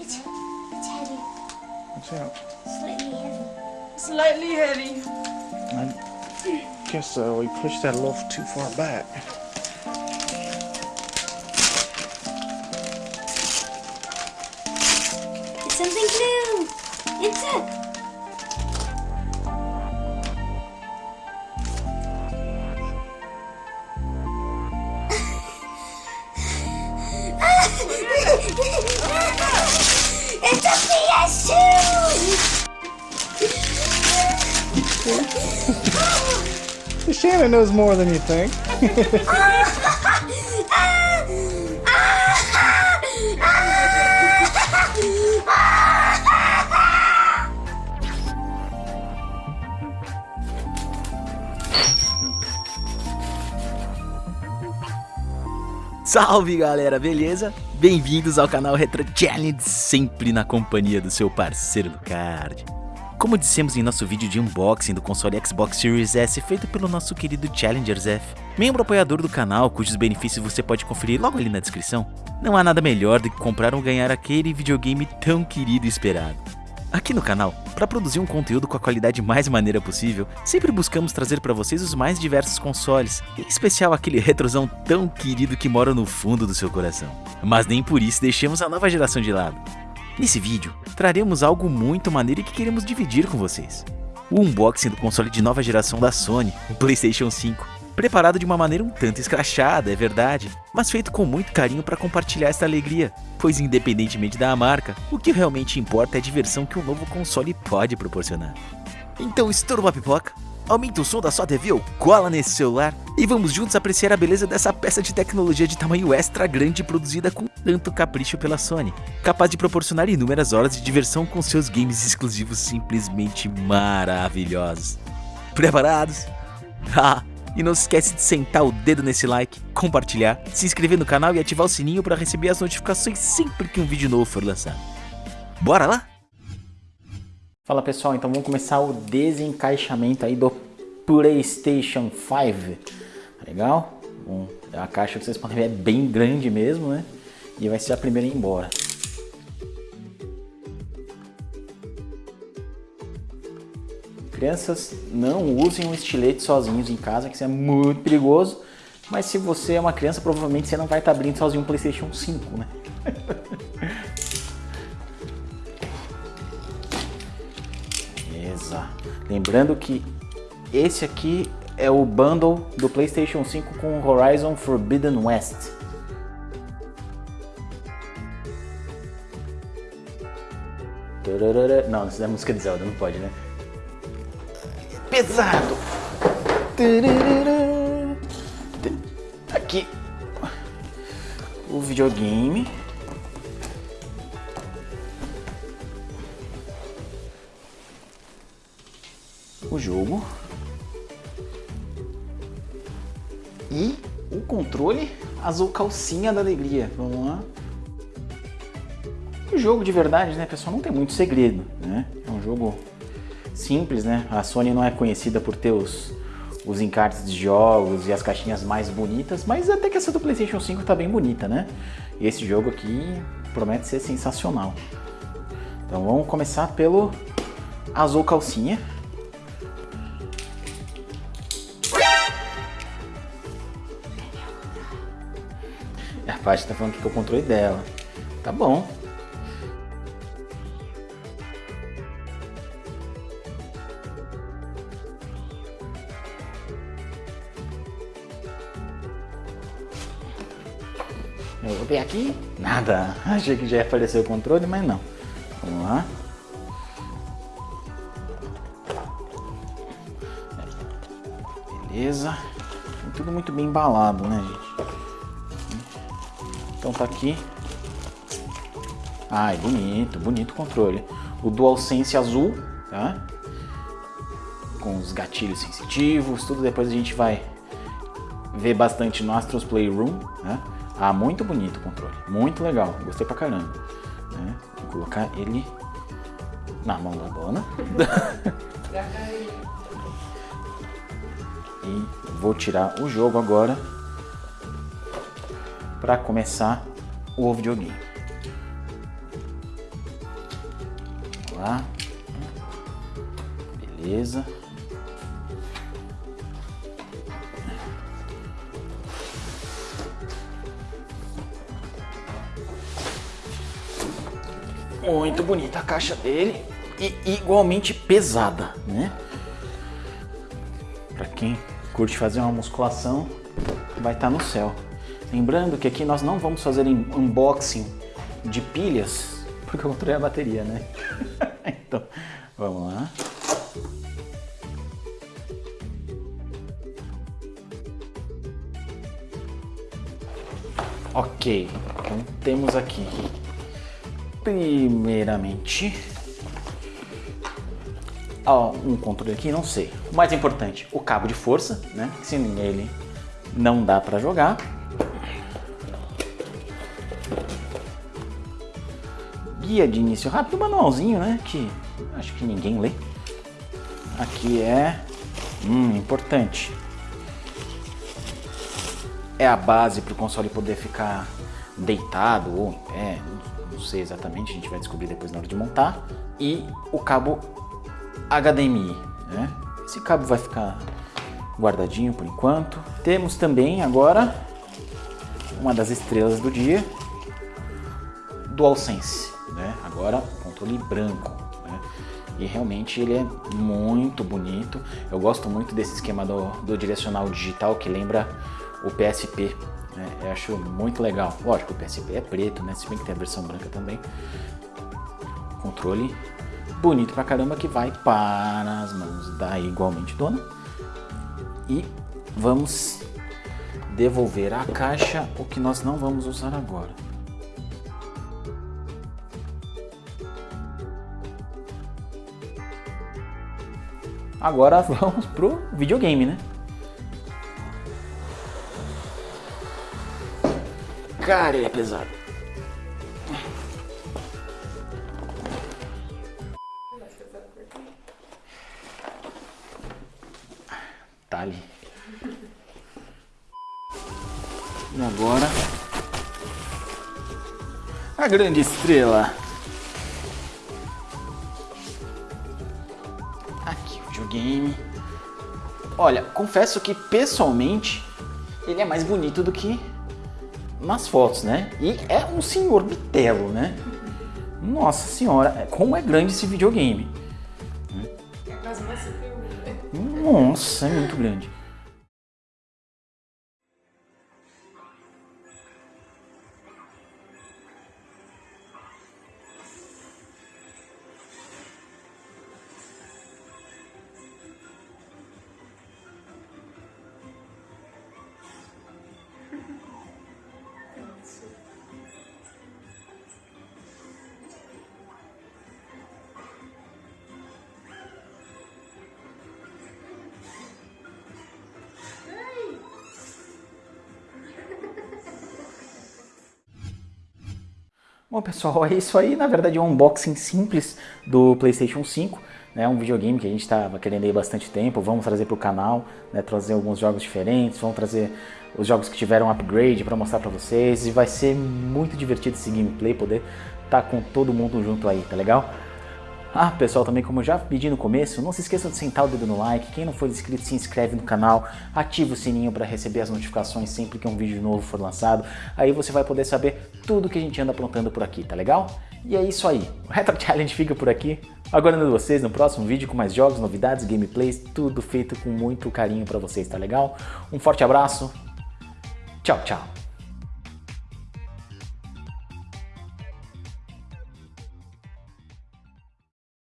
It's, it's heavy. What's that? Slightly heavy. Slightly heavy. I guess uh, we pushed that a little too far back. Shannon knows more than you think. Salve galera, beleza? Bem-vindos ao canal Retro Challenge, sempre na companhia do seu parceiro Lucard. Como dissemos em nosso vídeo de unboxing do console Xbox Series S feito pelo nosso querido Challengers F, membro apoiador do canal cujos benefícios você pode conferir logo ali na descrição, não há nada melhor do que comprar ou ganhar aquele videogame tão querido e esperado. Aqui no canal, para produzir um conteúdo com a qualidade mais maneira possível, sempre buscamos trazer para vocês os mais diversos consoles, em especial aquele retrosão tão querido que mora no fundo do seu coração. Mas nem por isso deixemos a nova geração de lado. Nesse vídeo, traremos algo muito maneiro e que queremos dividir com vocês. O unboxing do console de nova geração da Sony, o PlayStation 5. Preparado de uma maneira um tanto escrachada, é verdade, mas feito com muito carinho para compartilhar esta alegria, pois independentemente da marca, o que realmente importa é a diversão que o novo console pode proporcionar. Então estoura uma pipoca, aumenta o som da sua TV ou cola nesse celular e vamos juntos apreciar a beleza dessa peça de tecnologia de tamanho extra grande produzida com tanto capricho pela Sony, capaz de proporcionar inúmeras horas de diversão com seus games exclusivos simplesmente maravilhosos. Preparados? Ah, e não se esquece de sentar o dedo nesse like, compartilhar, se inscrever no canal e ativar o sininho para receber as notificações sempre que um vídeo novo for lançado. Bora lá? Fala pessoal, então vamos começar o desencaixamento aí do PlayStation 5. Tá legal? Bom, a caixa que vocês podem ver é bem grande mesmo, né? E vai ser a primeira a ir embora. Crianças, não usem um estilete sozinhos em casa, que isso é muito perigoso. Mas se você é uma criança, provavelmente você não vai estar abrindo sozinho um Playstation 5, né? Lembrando que esse aqui é o bundle do Playstation 5 com Horizon Forbidden West. Não, isso é música de Zelda, não pode, né? pesado. Aqui o videogame. O jogo. E o controle azul calcinha da alegria. Vamos lá. O jogo de verdade, né, pessoal, não tem muito segredo, né? É um jogo simples, né? A Sony não é conhecida por ter os, os encartes de jogos e as caixinhas mais bonitas, mas até que essa do Playstation 5 tá bem bonita, né? E esse jogo aqui promete ser sensacional. Então vamos começar pelo azul calcinha. A parte tá falando que é o controle dela. Tá bom. Eu vou ver aqui, nada. Achei que já ia aparecer o controle, mas não. Vamos lá. Beleza. Tudo muito bem embalado, né, gente? Então tá aqui. Ai, bonito, bonito o controle. O DualSense azul, tá? Com os gatilhos sensitivos, tudo depois a gente vai ver bastante no Astros Playroom, né? Ah, muito bonito o controle, muito legal, gostei pra caramba. Né? Vou colocar ele na mão da dona. e vou tirar o jogo agora para começar o videogame. lá. Beleza. Muito bonita a caixa dele e igualmente pesada, né? Para quem curte fazer uma musculação, vai estar tá no céu. Lembrando que aqui nós não vamos fazer unboxing de pilhas, porque eu controlei a bateria, né? então, vamos lá. Ok, então temos aqui, primeiramente, um controle aqui, não sei. O mais importante, o cabo de força, né? Sem ele não dá para jogar. Guia de início rápido, manualzinho, né? Que acho que ninguém lê. Aqui é hum, importante. É a base para o console poder ficar deitado ou em pé, não sei exatamente, a gente vai descobrir depois na hora de montar. E o cabo HDMI, né? Esse cabo vai ficar guardadinho por enquanto. Temos também agora uma das estrelas do dia, DualSense? Agora controle branco, né? E realmente ele é muito bonito. Eu gosto muito desse esquema do, do direcional digital que lembra o PSP. Né? Eu acho muito legal. Lógico, o PSP é preto, né? Se bem que tem a versão branca também. Controle bonito pra caramba que vai para as mãos da igualmente dona e vamos devolver à caixa o que nós não vamos usar agora. Agora vamos pro videogame, né? Cara, ele é pesado. Tá ali. E agora... A grande estrela. Aqui o videogame. Olha, confesso que pessoalmente ele é mais bonito do que nas fotos, né? E é um senhor bitelo, né? Nossa senhora, como é grande esse videogame. É quase uma CPU. Nossa, é muito grande. Bom pessoal, é isso aí, na verdade é um unboxing simples do Playstation 5, né, um videogame que a gente estava querendo aí bastante tempo, vamos trazer para o canal, né, trazer alguns jogos diferentes, vamos trazer os jogos que tiveram upgrade para mostrar para vocês, e vai ser muito divertido esse gameplay, poder estar tá com todo mundo junto aí, tá legal? Ah, pessoal, também como eu já pedi no começo, não se esqueçam de sentar o dedo no like, quem não for inscrito se inscreve no canal, ativa o sininho para receber as notificações sempre que um vídeo novo for lançado, aí você vai poder saber tudo que a gente anda aprontando por aqui, tá legal? E é isso aí, o Retro Challenge fica por aqui, aguardando vocês no próximo vídeo com mais jogos, novidades, gameplays, tudo feito com muito carinho para vocês, tá legal? Um forte abraço, tchau, tchau!